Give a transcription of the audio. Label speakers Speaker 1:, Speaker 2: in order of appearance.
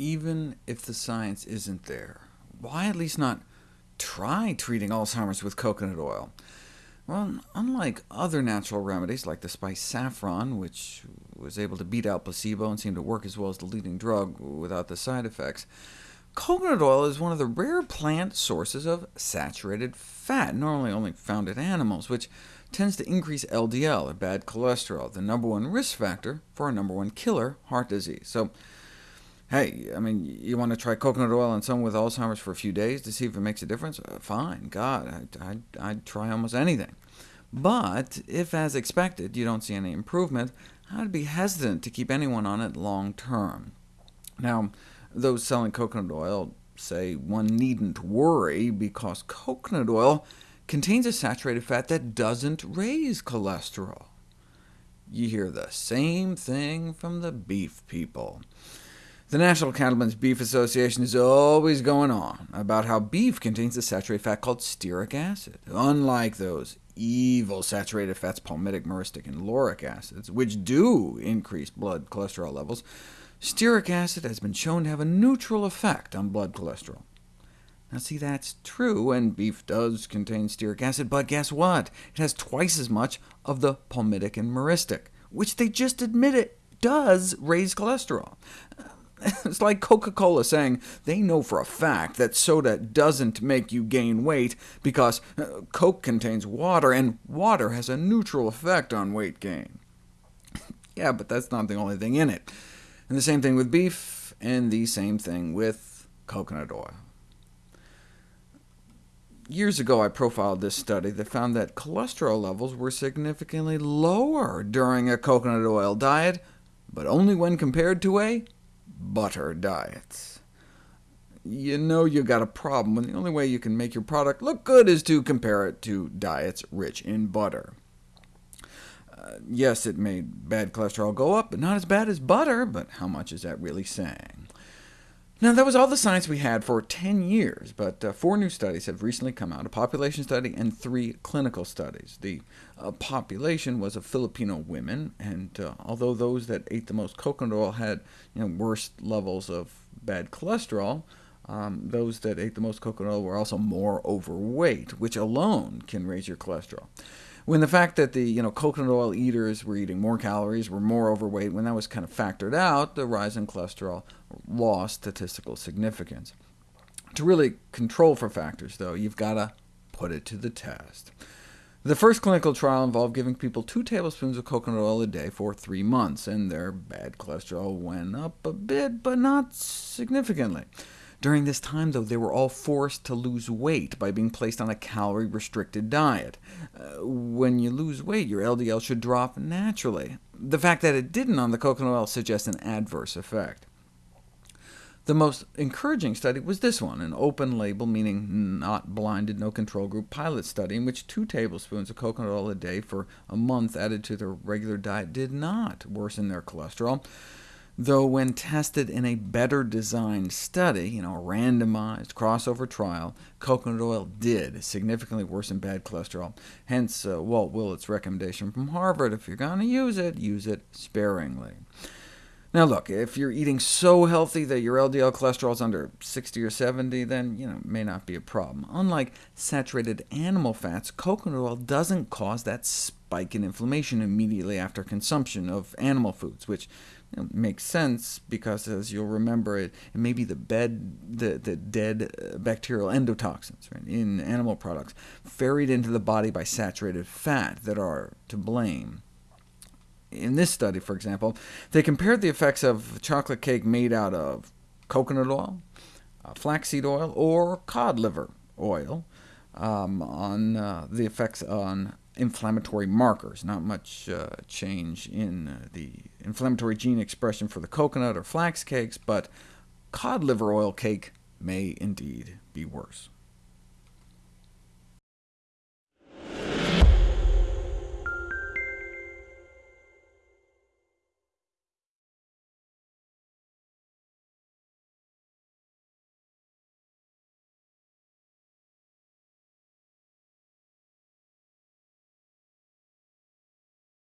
Speaker 1: even if the science isn't there, why at least not try treating Alzheimer's with coconut oil? Well, unlike other natural remedies like the spice saffron, which was able to beat out placebo and seemed to work as well as the leading drug without the side effects, coconut oil is one of the rare plant sources of saturated fat, normally only found in animals, which tends to increase LDL, or bad cholesterol, the number one risk factor for a number one killer, heart disease. So Hey, I mean, you want to try coconut oil on someone with Alzheimer's for a few days to see if it makes a difference? Uh, fine, God, I'd, I'd, I'd try almost anything. But if, as expected, you don't see any improvement, I'd be hesitant to keep anyone on it long term. Now, those selling coconut oil say one needn't worry, because coconut oil contains a saturated fat that doesn't raise cholesterol. You hear the same thing from the beef people. The National Cattlemen's Beef Association is always going on about how beef contains a saturated fat called stearic acid, unlike those evil saturated fats palmitic, myristic, and lauric acids, which do increase blood cholesterol levels. Stearic acid has been shown to have a neutral effect on blood cholesterol. Now see, that's true, and beef does contain stearic acid, but guess what? It has twice as much of the palmitic and myristic, which they just admit it does raise cholesterol. It's like Coca-Cola saying they know for a fact that soda doesn't make you gain weight because uh, Coke contains water, and water has a neutral effect on weight gain. yeah, but that's not the only thing in it. And the same thing with beef, and the same thing with coconut oil. Years ago I profiled this study that found that cholesterol levels were significantly lower during a coconut oil diet, but only when compared to a butter diets. You know you've got a problem when the only way you can make your product look good is to compare it to diets rich in butter. Uh, yes, it made bad cholesterol go up, but not as bad as butter, but how much is that really saying? Now, that was all the science we had for 10 years, but uh, four new studies have recently come out, a population study and three clinical studies. The uh, population was of Filipino women, and uh, although those that ate the most coconut oil had you know, worse levels of bad cholesterol, um, those that ate the most coconut oil were also more overweight, which alone can raise your cholesterol. When the fact that the you know, coconut oil eaters were eating more calories, were more overweight, when that was kind of factored out, the rise in cholesterol lost statistical significance. To really control for factors, though, you've got to put it to the test. The first clinical trial involved giving people 2 tablespoons of coconut oil a day for three months, and their bad cholesterol went up a bit, but not significantly. During this time, though, they were all forced to lose weight by being placed on a calorie-restricted diet. Uh, when you lose weight, your LDL should drop naturally. The fact that it didn't on the coconut oil suggests an adverse effect. The most encouraging study was this one, an open-label, meaning not blinded, no control group pilot study, in which 2 tablespoons of coconut oil a day for a month added to their regular diet did not worsen their cholesterol though when tested in a better designed study, you know, a randomized crossover trial, coconut oil did significantly worsen bad cholesterol. Hence uh, Walt Willett's recommendation from Harvard, if you're going to use it, use it sparingly. Now look, if you're eating so healthy that your LDL cholesterol is under 60 or 70, then you know, it may not be a problem. Unlike saturated animal fats, coconut oil doesn't cause that spike in inflammation immediately after consumption of animal foods, which know, makes sense because, as you'll remember, it, it may be the, bed, the, the dead uh, bacterial endotoxins right, in animal products ferried into the body by saturated fat that are to blame. In this study, for example, they compared the effects of chocolate cake made out of coconut oil, uh, flaxseed oil, or cod liver oil um, on uh, the effects on inflammatory markers. Not much uh, change in uh, the inflammatory gene expression for the coconut or flax cakes, but cod liver oil cake may indeed be worse.